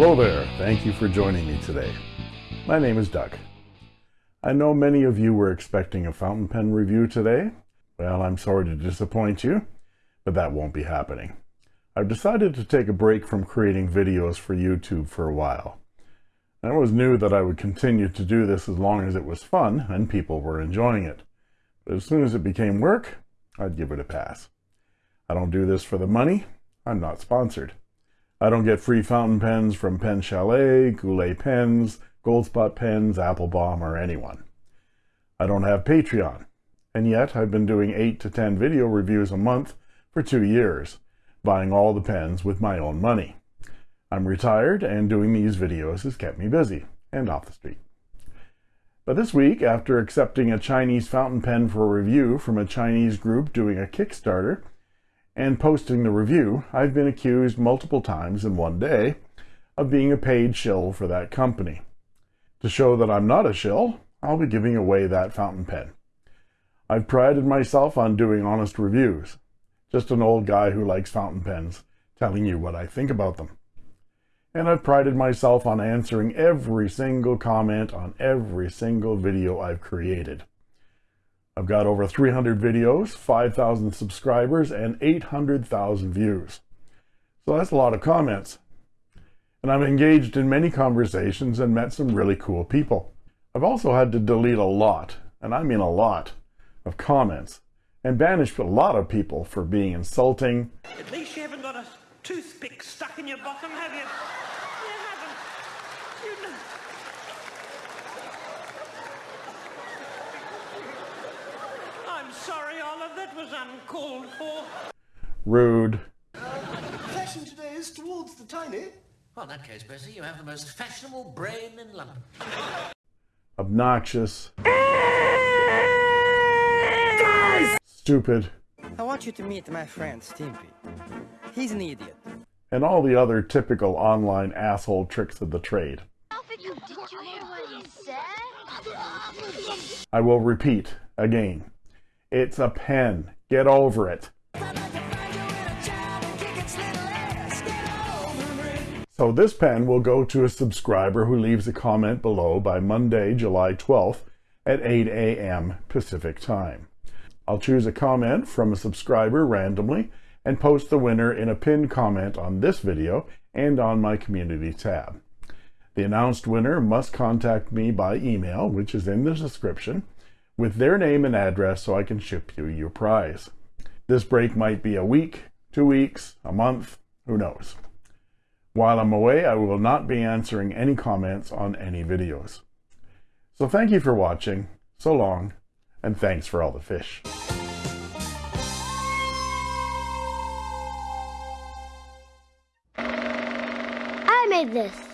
Hello there, thank you for joining me today. My name is Doug. I know many of you were expecting a fountain pen review today. Well, I'm sorry to disappoint you, but that won't be happening. I've decided to take a break from creating videos for YouTube for a while. I always knew that I would continue to do this as long as it was fun and people were enjoying it. But as soon as it became work, I'd give it a pass. I don't do this for the money. I'm not sponsored. I don't get free fountain pens from Pen Chalet, Goulet Pens, Goldspot Pens, Appelboom, or anyone. I don't have Patreon, and yet I've been doing 8 to 10 video reviews a month for two years, buying all the pens with my own money. I'm retired, and doing these videos has kept me busy and off the street. But this week, after accepting a Chinese fountain pen for review from a Chinese group doing a Kickstarter, and posting the review, I've been accused multiple times in one day of being a paid shill for that company. To show that I'm not a shill, I'll be giving away that fountain pen. I've prided myself on doing honest reviews. Just an old guy who likes fountain pens, telling you what I think about them. And I've prided myself on answering every single comment on every single video I've created. I've got over 300 videos, 5,000 subscribers, and 800,000 views. So that's a lot of comments. And I'm engaged in many conversations and met some really cool people. I've also had to delete a lot, and I mean a lot, of comments and banished a lot of people for being insulting. At least you haven't got a toothpick stuck in your bottom, have you? You haven't. You know. I'm sorry, Olive, that was uncalled for. Rude. Fashion today is towards the tiny. Well, in that case, Bessie, you have the most fashionable brain in London. Obnoxious. Guys! Stupid. I want you to meet my friend Stimpy. He's an idiot. And all the other typical online asshole tricks of the trade. Did you hear what he said? I will repeat again. It's a pen. Get over it. So this pen will go to a subscriber who leaves a comment below by Monday, July 12th at 8 a.m. Pacific time. I'll choose a comment from a subscriber randomly and post the winner in a pinned comment on this video and on my community tab. The announced winner must contact me by email, which is in the description, with their name and address so I can ship you your prize. This break might be a week, two weeks, a month, who knows. While I'm away, I will not be answering any comments on any videos. So thank you for watching, so long, and thanks for all the fish. I made this.